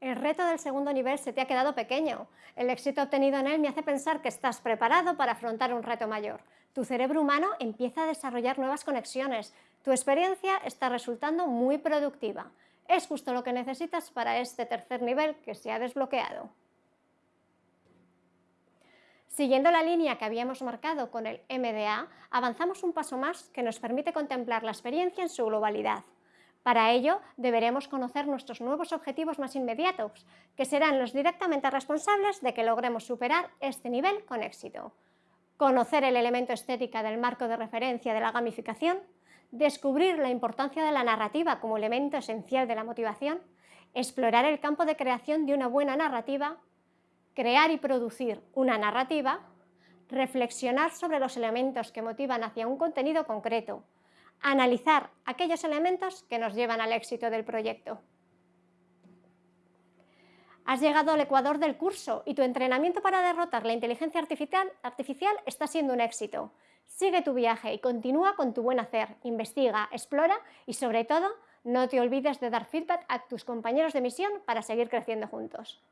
El reto del segundo nivel se te ha quedado pequeño. El éxito obtenido en él me hace pensar que estás preparado para afrontar un reto mayor. Tu cerebro humano empieza a desarrollar nuevas conexiones. Tu experiencia está resultando muy productiva. Es justo lo que necesitas para este tercer nivel que se ha desbloqueado. Siguiendo la línea que habíamos marcado con el MDA, avanzamos un paso más que nos permite contemplar la experiencia en su globalidad. Para ello, deberemos conocer nuestros nuevos objetivos más inmediatos, que serán los directamente responsables de que logremos superar este nivel con éxito. Conocer el elemento estética del marco de referencia de la gamificación, descubrir la importancia de la narrativa como elemento esencial de la motivación, explorar el campo de creación de una buena narrativa, crear y producir una narrativa, reflexionar sobre los elementos que motivan hacia un contenido concreto, analizar aquellos elementos que nos llevan al éxito del proyecto. Has llegado al ecuador del curso y tu entrenamiento para derrotar la inteligencia artificial, está siendo un éxito. Sigue tu viaje y continúa con tu buen hacer, investiga, explora y sobre todo no te olvides de dar feedback a tus compañeros de misión para seguir creciendo juntos.